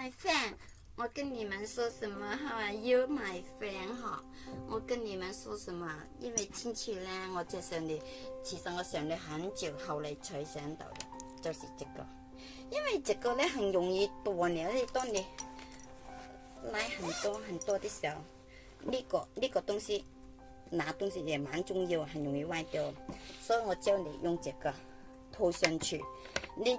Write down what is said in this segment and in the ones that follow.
my friend，我跟你们说什么哈？You my friend 哈，我跟你们说什么？因为进去呢，我就想你，其实我想了很久，后来才想到的，就是这个。因为这个呢很容易断的，你当你买很多很多的时候，那个那个东西拿东西也蛮重要，很容易坏掉。所以我教你用这个套上去，你。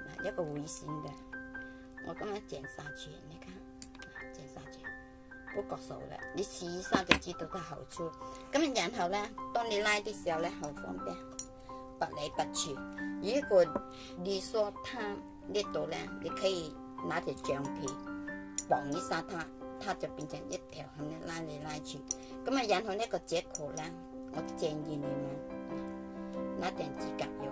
一个回线的，我咁样剪下去，你看，剪下去，不割手的，你试一下就知道它好处。咁然后呢，当你拉的时候呢，好方便，拔来拔去。如果你说它呢度呢，你可以拿条橡皮绑一下它，它就变成一条咁样拉来拉去。咁啊，然后呢个接口呢，我建议你们拿点指甲油。